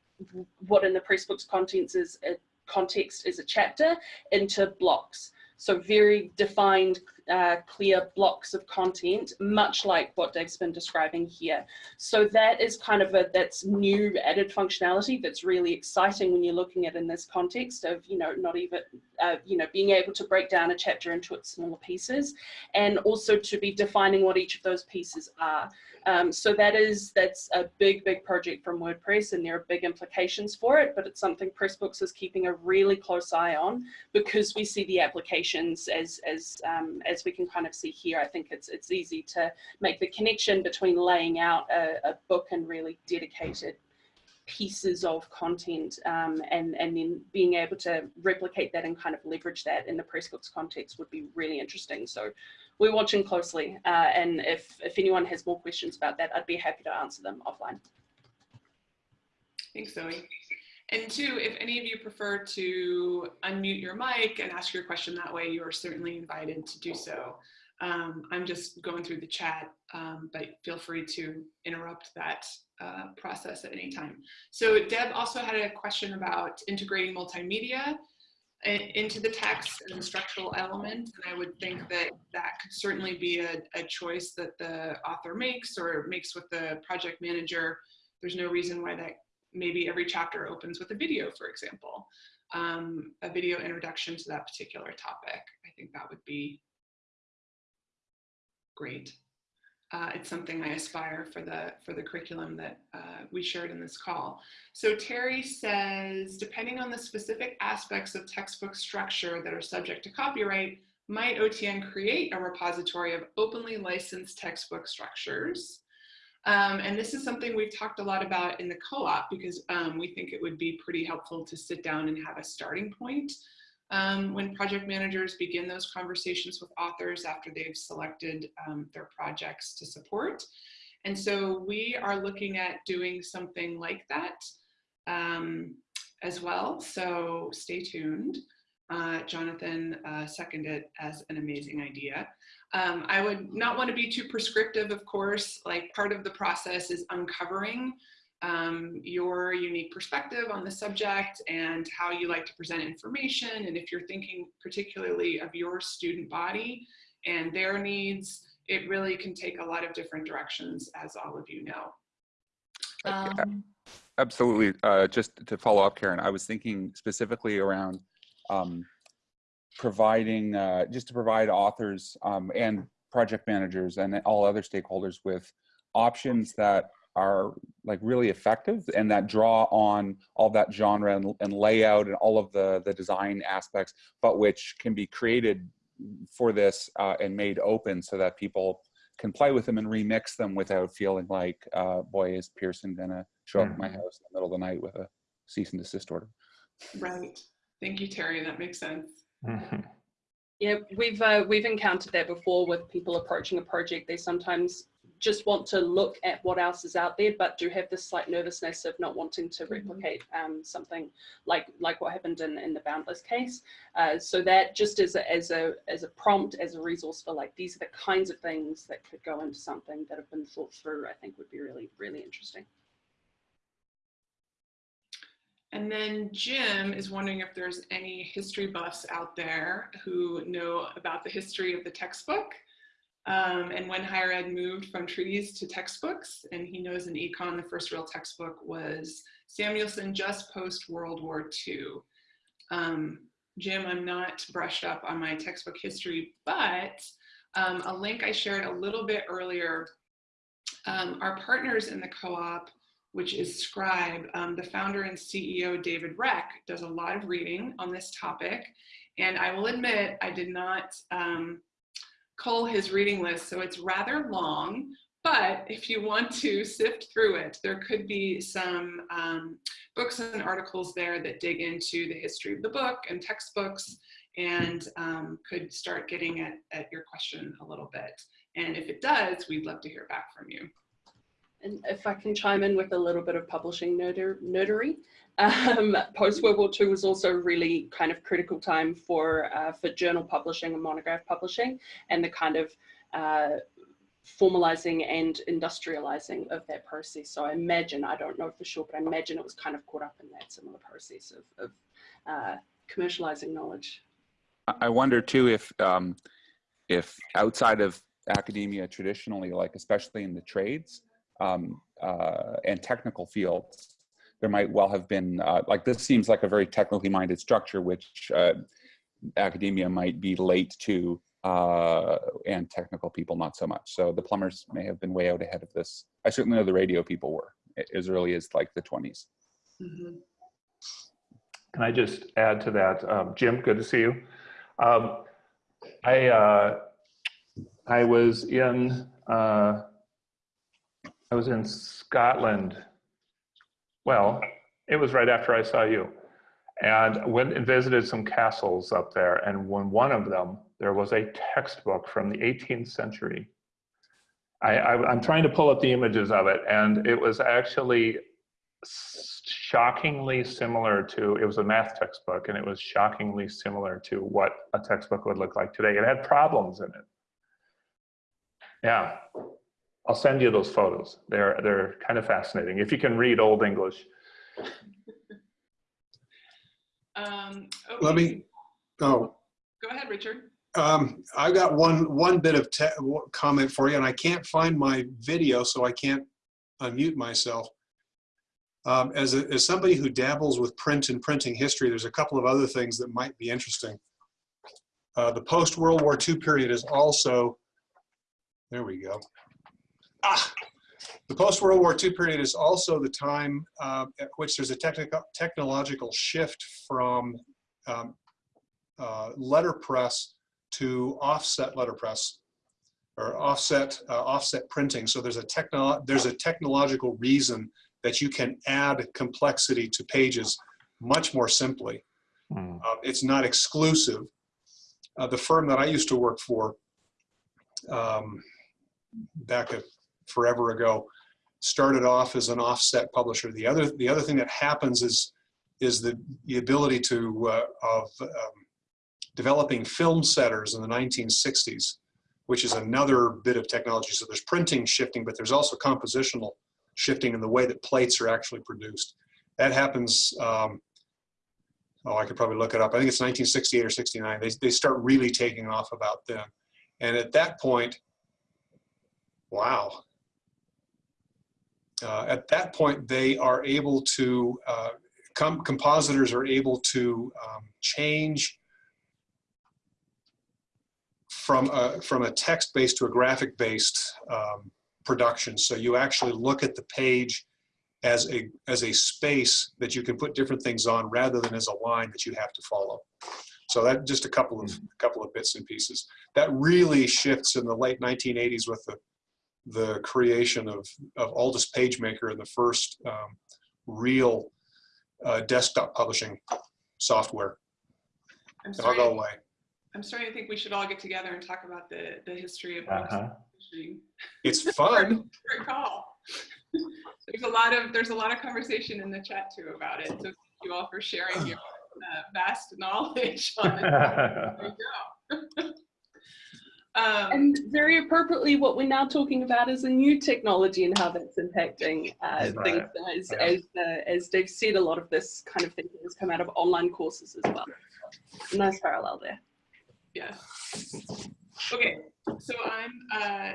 what in the Pressbooks contents is a context is a chapter into blocks. So very defined, uh, clear blocks of content, much like what Dave's been describing here. So that is kind of a, that's new added functionality that's really exciting when you're looking at in this context of, you know, not even, uh, you know, being able to break down a chapter into its smaller pieces and also to be defining what each of those pieces are. Um, so that is, that's a big, big project from WordPress and there are big implications for it, but it's something Pressbooks is keeping a really close eye on because we see the applications as, as, um, as we can kind of see here. I think it's, it's easy to make the connection between laying out a, a book and really dedicated pieces of content um, and, and then being able to replicate that and kind of leverage that in the Pressbooks context would be really interesting. So we're watching closely. Uh, and if, if anyone has more questions about that, I'd be happy to answer them offline. Thanks, Zoe. And two, if any of you prefer to unmute your mic and ask your question that way, you are certainly invited to do so. Um, I'm just going through the chat, um, but feel free to interrupt that uh, process at any time. So Deb also had a question about integrating multimedia into the text and the structural element. And I would think that that could certainly be a, a choice that the author makes or makes with the project manager. There's no reason why that maybe every chapter opens with a video, for example, um, a video introduction to that particular topic. I think that would be great uh, it's something I aspire for the for the curriculum that uh, we shared in this call. So Terry says, depending on the specific aspects of textbook structure that are subject to copyright, might OTN create a repository of openly licensed textbook structures? Um, and this is something we've talked a lot about in the co-op because um, we think it would be pretty helpful to sit down and have a starting point um, when project managers begin those conversations with authors after they've selected um, their projects to support. And so we are looking at doing something like that um, as well. So stay tuned. Uh, Jonathan uh, seconded as an amazing idea. Um, I would not want to be too prescriptive, of course, like part of the process is uncovering um, your unique perspective on the subject and how you like to present information. And if you're thinking particularly of your student body and their needs, it really can take a lot of different directions, as all of you know. Um, Absolutely. Uh, just to follow up, Karen, I was thinking specifically around um, providing, uh, just to provide authors um, and project managers and all other stakeholders with options that are like really effective and that draw on all that genre and, and, layout and all of the the design aspects but which can be created for this uh, and made open so that people can play with them and remix them without feeling like uh, boy is pearson gonna show up at my Mm-hmm. house in the middle of the night with a cease and desist order Right. Thank you, Terry. That makes sense. Mhm. Yeah, we've uh, we've encountered that before with people approaching a project. They sometimes just want to look at what else is out there, but do have this slight nervousness of not wanting to replicate um, something like like what happened in, in the Boundless case. Uh, so that just as a, as a as a prompt, as a resource for like these are the kinds of things that could go into something that have been thought through. I think would be really really interesting. And then Jim is wondering if there's any history buffs out there who know about the history of the textbook um, and when higher ed moved from treaties to textbooks. And he knows in econ, the first real textbook was Samuelson just post World War II. Um, Jim, I'm not brushed up on my textbook history, but um, a link I shared a little bit earlier, um, our partners in the co-op which is Scribe. Um, the founder and CEO, David Reck, does a lot of reading on this topic. And I will admit, I did not um, cull his reading list, so it's rather long. But if you want to sift through it, there could be some um, books and articles there that dig into the history of the book and textbooks and um, could start getting at, at your question a little bit. And if it does, we'd love to hear back from you. And if I can chime in with a little bit of publishing nerder, nerdery, um, post World War II was also really kind of critical time for uh, for journal publishing and monograph publishing, and the kind of uh, formalizing and industrializing of that process. So I imagine, I don't know for sure, but I imagine it was kind of caught up in that similar process of, of uh, commercializing knowledge. I- I wonder too if um, if outside of academia traditionally, like especially in the trades um, uh, and technical fields, there might well have been uh, like this seems like a very technically minded structure, which uh, academia might be late to, uh, and technical people not so much. So the plumbers may have been way out ahead of this. I certainly know the radio people were as early as like the 20s. Mhm. Can I just add to that? Um, Jim, good to see you. Um, I, uh, I was in, uh, I was in Scotland. Well, it was right after I saw you. And went and visited some castles up there. And when one of them, there was a textbook from the 18th century. I, I, I'm trying to pull up the images of it, and it was actually shockingly similar to it was a math textbook and it was shockingly similar to what a textbook would look like today it had problems in it yeah i'll send you those photos they're they're kind of fascinating if you can read old english Um, Let me, oh, Go ahead, Richard. um, I got one, one bit of comment for you and I can't find my video, so I can't unmute myself. Um, as, a, as somebody who dabbles with print and printing history, there's a couple of other things that might be interesting. Uh, the post-World War II period is also, there we go. Ah, the post-World War II period is also the time uh, at which there's a technical, technological shift from um, uh, letterpress to offset letterpress or offset uh, offset printing. So there's a techno there's a technological reason that you can add complexity to pages much more simply. Hmm. Uh, it's not exclusive. Uh, the firm that I used to work for um, back a, forever ago started off as an offset publisher. The other the other thing that happens is is the the ability to uh, of um, developing film setters in the 1960s, which is another bit of technology. So there's printing shifting, but there's also compositional shifting in the way that plates are actually produced. That happens, um, oh, I could probably look it up. I think it's 1968 or 69. They, they start really taking off about then. And at that point, wow. Uh, at that point, they are able to, uh, com compositors are able to um, change from a, from a text-based to a graphic-based um, production. So you actually look at the page as a, as a space that you can put different things on rather than as a line that you have to follow. So that just a couple of, a couple of bits and pieces. That really shifts in the late 1980s with the, the creation of, of Aldus PageMaker and the first um, real uh, desktop publishing software. I'm And I'll go sorry, away. I'm starting to think we should all get together and talk about the, the history of Uh-huh. publishing. It's fun. Great call. There's a lot of, there's a lot of conversation in the chat too about it. So thank you all for sharing your uh, vast knowledge on it. There you go. Um, And very appropriately, what we're now talking about is a new technology and how that's impacting uh, Right. things. As, Yeah. as, uh, as Dave said, a lot of this kind of thinking has come out of online courses as well. Nice parallel there. Yeah. Okay, so I'm uh,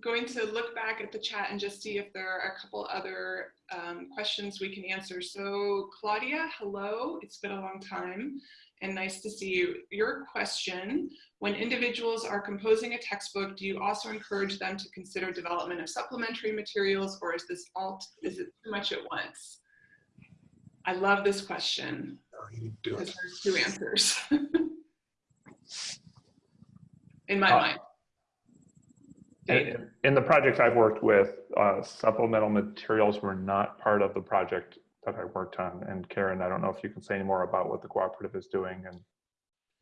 going to look back at the chat and just see if there are a couple other um, questions we can answer. So Claudia, hello, it's been a long time and nice to see you. Your question, when individuals are composing a textbook, do you also encourage them to consider development of supplementary materials or is this all, is it too much at once? I love this question Oh, you do it. because there's two answers. In my Uh, mind. In in the projects I've worked with, uh, supplemental materials were not part of the project that I worked on. And Karen, I don't know if you can say any more about what the cooperative is doing and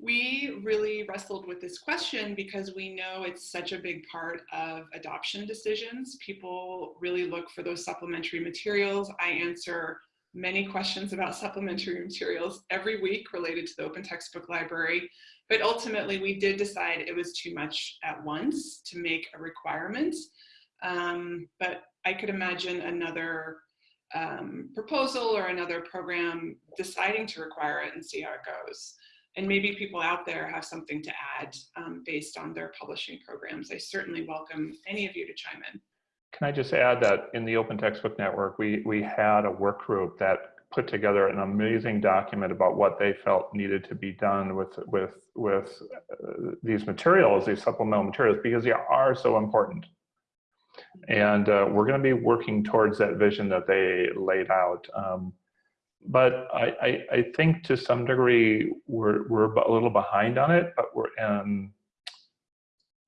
We really wrestled with this question because we know it's such a big part of adoption decisions. People really look for those supplementary materials. I answer many questions about supplementary materials every week related to the Open Textbook Library, but ultimately we did decide it was too much at once to make a requirement. Um, but I could imagine another um, proposal or another program deciding to require it and see how it goes. And maybe people out there have something to add um, based on their publishing programs. I certainly welcome any of you to chime in. Can I just add that in the Open Textbook Network, we, we had a work group that put together an amazing document about what they felt needed to be done with, with, with uh, these materials, these supplemental materials, because they are so important. And uh, we're going to be working towards that vision that they laid out. Um, but I, I, I, think to some degree we're, we're a little behind on it, but we're um,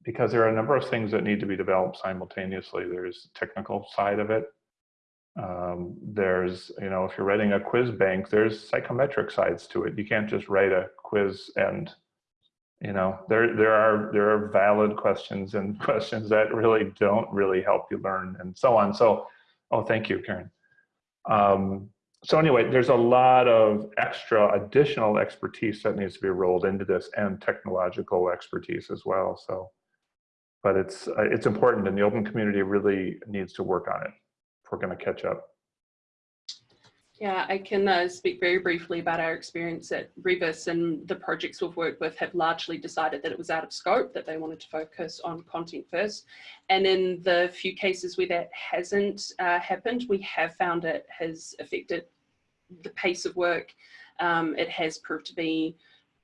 because there are a number of things that need to be developed simultaneously. There's the technical side of it. Um, there's, you know, if you're writing a quiz bank, there's psychometric sides to it. You can't just write a quiz and, you know, there, there are, there are valid questions and questions that really don't really help you learn and so on. So, oh, thank you, Karen. Um, so anyway, there's a lot of extra additional expertise that needs to be rolled into this and technological expertise as well. So, but it's, uh, it's important and the open community really needs to work on it if we're gonna catch up. Yeah, I can uh, speak very briefly about our experience at Rebus and the projects we've worked with have largely decided that it was out of scope, that they wanted to focus on content first. And in the few cases where that hasn't uh, happened, we have found it has affected the pace of work. Um, it has proved to be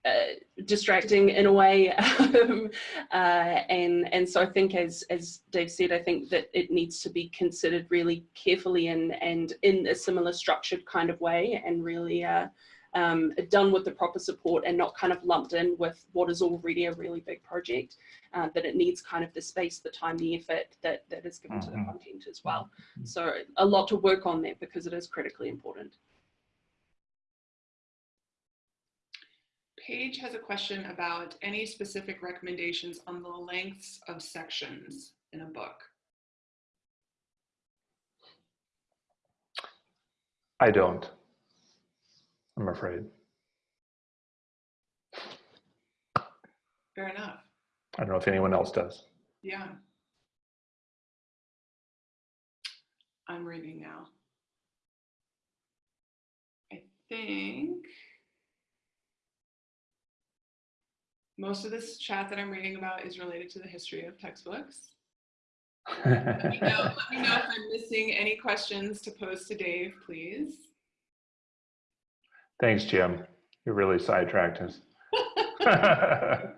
uh, distracting in a way um, uh, and and so I think as as Dave said I think that it needs to be considered really carefully and and in a similar structured kind of way and really uh, um, done with the proper support and not kind of lumped in with what is already a really big project uh, that it needs kind of the space the time the effort that that is given mm -hmm. to the Mm-hmm. content as well so a lot to work on there because it is critically important Paige has a question about any specific recommendations on the lengths of sections in a book. I don't, I'm afraid. Fair enough. I don't know if anyone else does. Yeah. I'm reading now. I think Most of this chat that I'm reading about is related to the history of textbooks. let, me know, let me know if I'm missing any questions to pose to Dave, please. Thanks, Jim. You really sidetracked us. so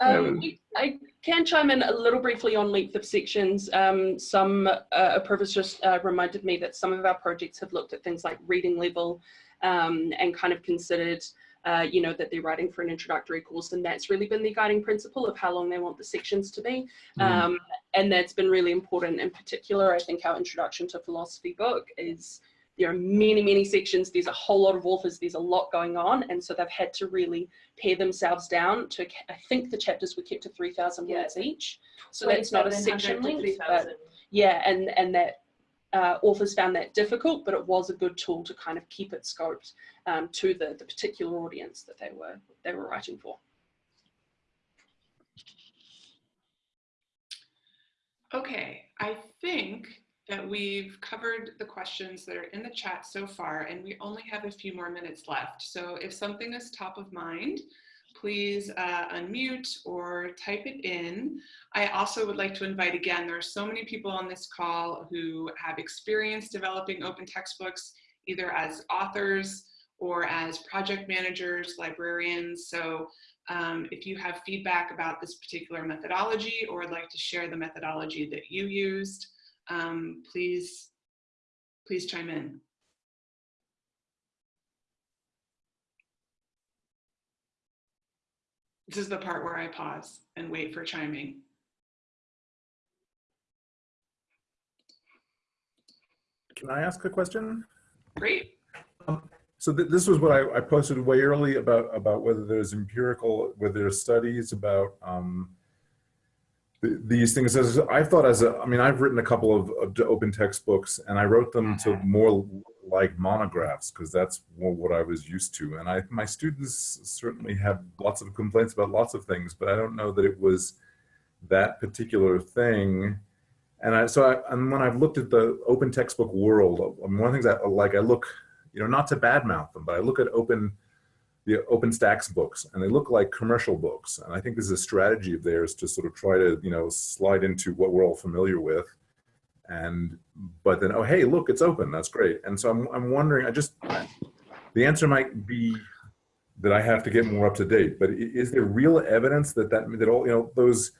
um, I can chime in a little briefly on length of sections. Um, some uh, Apurva's just uh, reminded me that some of our projects have looked at things like reading level um, and kind of considered uh, you know, that they're writing for an introductory course and that's really been the guiding principle of how long they want the sections to be. Mm. Um, and that's been really important in particular, I think our introduction to philosophy book is there are many, many sections, there's a whole lot of authors, there's a lot going on. And so they've had to really pare themselves down to, I think the chapters were kept to 3,000 yeah. words each. So that's not a section length, but yeah, and, and that uh, authors found that difficult, but it was a good tool to kind of keep it scoped um, to the, the particular audience that they were, they were writing for. Okay, I think that we've covered the questions that are in the chat so far, and we only have a few more minutes left. So if something is top of mind, please uh, unmute or type it in. I also would like to invite again, there are so many people on this call who have experience developing open textbooks, either as authors or as project managers, librarians. So um, if you have feedback about this particular methodology or would like to share the methodology that you used, um, please, please chime in. This is the part where I pause and wait for chiming. Can I ask a question? Great. Um, So th this was what I, I posted way early about about whether there's empirical, whether there's studies about um, th these things. As I thought, as a, I mean, I've written a couple of, of open textbooks, and I wrote them to mm-hmm. more like monographs because that's more what I was used to. And I, my students certainly have lots of complaints about lots of things, but I don't know that it was that particular thing. And I, so I, and when I've looked at the open textbook world, I mean, one of the things I like, I look, you know, not to badmouth them, but I look at open, the OpenStax books and they look like commercial books. And I think this is a strategy of theirs to sort of try to, you know, slide into what we're all familiar with. And but then oh hey look it's open. That's great. And so i'm, I'm wondering i just the answer might be that i have to get more up to date but is there real evidence that that that all you know those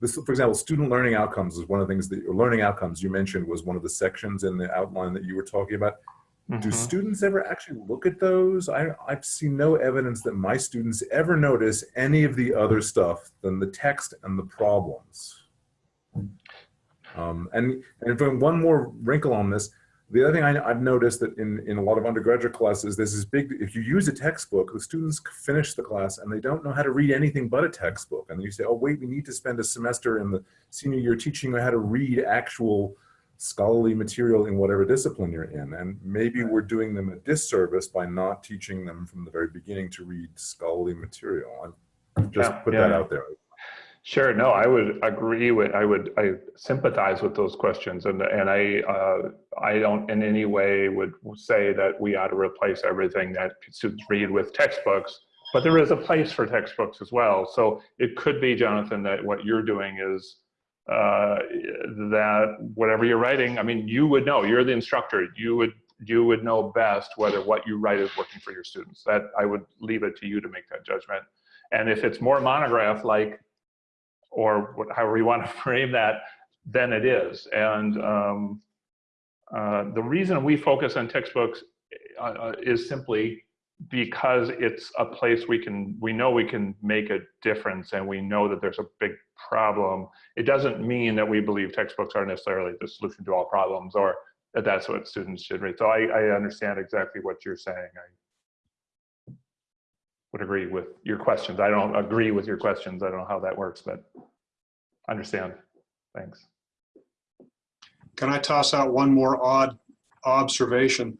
this for example student learning outcomes is one of the things that or learning outcomes you mentioned was one of the sections in the outline that you were talking about do Mhm. students ever actually look at those i i've seen no evidence that my students ever notice any of the other stuff than the text and the problems um, and and one more wrinkle on this, the other thing I, I've noticed that in, in a lot of undergraduate classes, there's this big, if you use a textbook, the students finish the class and they don't know how to read anything but a textbook. And you say, oh, wait, we need to spend a semester in the senior year teaching how to read actual scholarly material in whatever discipline you're in. And maybe we're doing them a disservice by not teaching them from the very beginning to read scholarly material. I just Yeah, put yeah. that out there. Sure. No, I would agree with. I would. I sympathize with those questions, and and I. Uh, I don't in any way would say that we ought to replace everything that students read with textbooks. But there is a place for textbooks as well. So it could be, Jonathan, that what you're doing is uh, that whatever you're writing. I mean, you would know. You're the instructor. You would you would know best whether what you write is working for your students. That I would leave it to you to make that judgment. And if it's more monograph like or what, however you want to frame that, then it is. And um, uh, the reason we focus on textbooks uh, uh, is simply because it's a place we can, we know we can make a difference and we know that there's a big problem. It doesn't mean that we believe textbooks are necessarily the solution to all problems or that that's what students should read. So I, I understand exactly what you're saying. I would agree with your questions. I don't agree with your questions. I don't know how that works, but understand. Thanks. Can I toss out one more odd observation?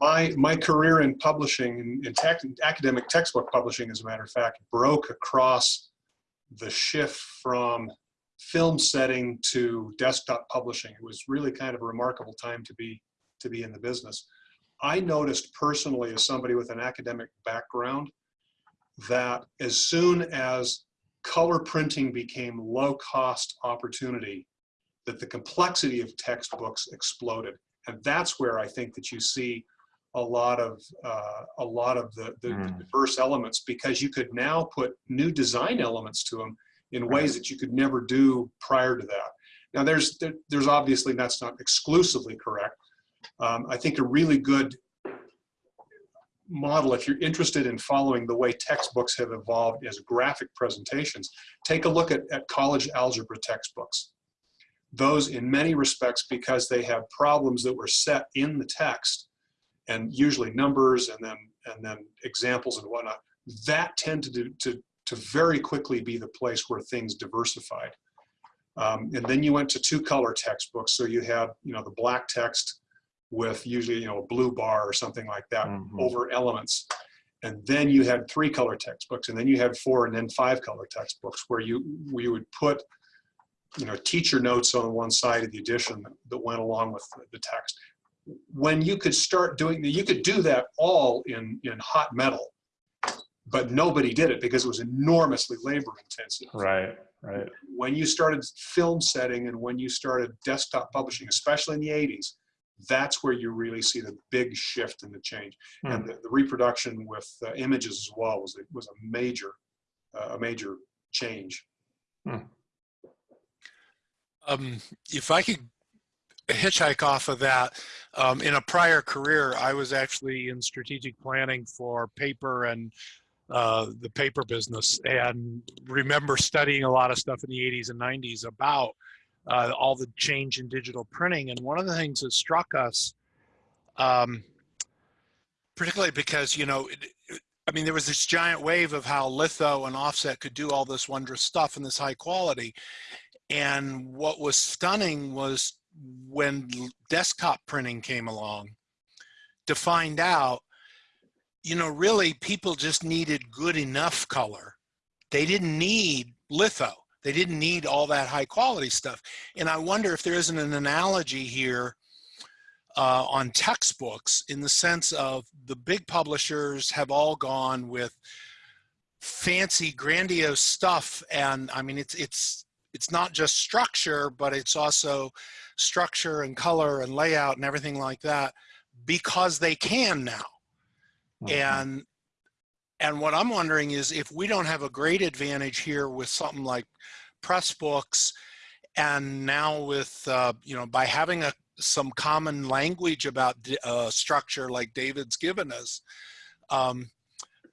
My, my career in publishing, in- in tech, academic textbook publishing, as a matter of fact, broke across the shift from film setting to desktop publishing. It was really kind of a remarkable time to be, to be in the business. I noticed personally, as somebody with an academic background, that as soon as color printing became low-cost opportunity, that the complexity of textbooks exploded. And that's where I think that you see a lot of uh, a lot of the, the Mm. diverse elements because you could now put new design elements to them in ways that you could never do prior to that. Now there's there, there's obviously that's not exclusively correct. Um, I think a really good model, if you're interested in following the way textbooks have evolved as graphic presentations, take a look at, at college algebra textbooks those in many respects because they have problems that were set in the text and usually numbers and then and then examples and whatnot that tended to to, to very quickly be the place where things diversified. Um, and then you went to two color textbooks. So you had you know the black text with usually you know a blue bar or something like that Mhm. over elements. And then you had three color textbooks and then you had four and then five color textbooks where you we would put you know, teacher notes on one side of the edition that went along with the text. When you could start doing, that, you could do that all in, in hot metal, but nobody did it because it was enormously labor intensive. Right, right. When you started film setting and when you started desktop publishing, especially in the 80s, that's where you really see the big shift in the change. And the, the reproduction with uh, images as well was, was a major, uh, a major change. Um, if I could hitchhike off of that, um, in a prior career, I was actually in strategic planning for paper and uh, the paper business and remember studying a lot of stuff in the 80s and 90s about uh, all the change in digital printing. And one of the things that struck us, um, particularly because, you know, it- I mean, there was this giant wave of how litho and offset could do all this wondrous stuff in this high quality. And what was stunning was when desktop printing came along to find out, you know, really people just needed good enough color. They didn't need litho. They didn't need all that high quality stuff. And I wonder if there isn't an analogy here uh, on textbooks in the sense of the big publishers have all gone with fancy, grandiose stuff. And I mean, it's, it's, it's not just structure, but it's also structure and color and layout and everything like that because they can now. And and what I'm wondering is if we don't have a great advantage here with something like Pressbooks, and now with uh, you know by having a some common language about uh, structure like David's given us, um,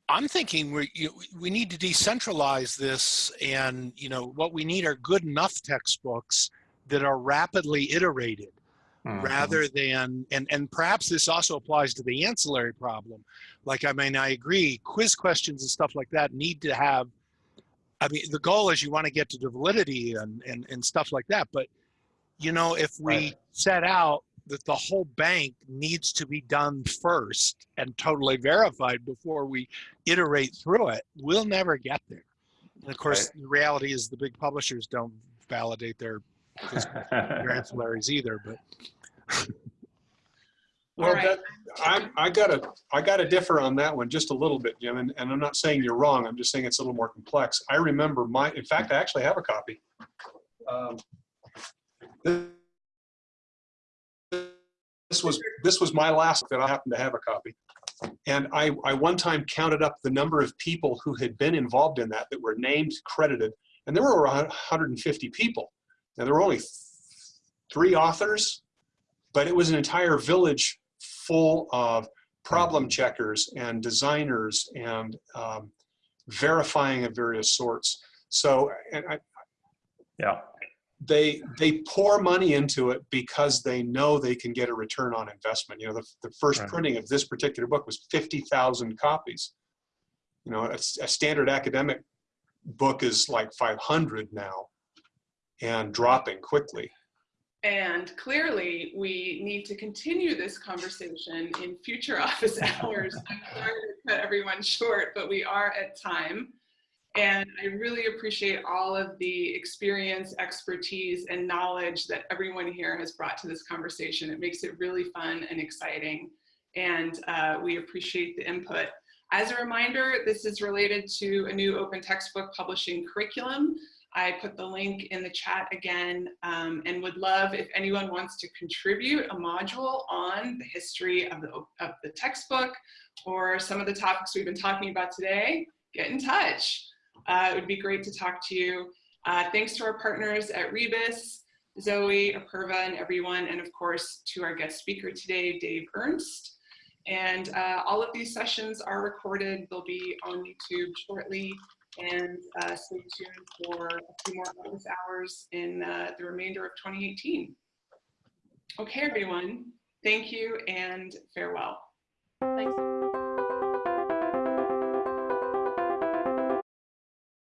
I'm thinking we you, we need to decentralize this, and you know what we need are good enough textbooks that are rapidly iterated Mhm. rather than and and perhaps this also applies to the ancillary problem like i mean i agree quiz questions and stuff like that need to have i mean the goal is you want to get to the validity and and, and stuff like that but you know if we Right. set out that the whole bank needs to be done first and totally verified before we iterate through it we'll never get there and of course the reality is the big publishers don't validate their their ancillaries either but Well, All right. that, I, I gotta, I gotta differ on that one just a little bit, Jim, and, and I'm not saying you're wrong, I'm just saying it's a little more complex. I remember my, in fact, I actually have a copy. Um, This was, this was my last that I happened to have a copy. And I, I one time counted up the number of people who had been involved in that, that were named, credited, and there were around 150 people. Now, there were only three authors, but it was an entire village full of problem checkers and designers and um, verifying of various sorts. So and I, Yeah. They they pour money into it because they know they can get a return on investment. You know, the, the first Right. printing of this particular book was 50,000 copies. You know, a, a standard academic book is like 500 now and dropping quickly. And clearly, we need to continue this conversation in future office hours. I'm sorry to cut everyone short, but we are at time. And I really appreciate all of the experience, expertise, and knowledge that everyone here has brought to this conversation. It makes it really fun and exciting. And uh, we appreciate the input. As a reminder, this is related to a new open textbook publishing curriculum. I put the link in the chat again um, and would love if anyone wants to contribute a module on the history of the, of the textbook or some of the topics we've been talking about today, get in touch. Uh, it would be great to talk to you. Uh, thanks to our partners at Rebus, Zoe, Apurva, and everyone, and of course to our guest speaker today, Dave Ernst. And uh, all of these sessions are recorded. They'll be on YouTube shortly and uh, stay tuned for a few more office hours in uh, the remainder of 2018. Okay, everyone, thank you and farewell. Thanks.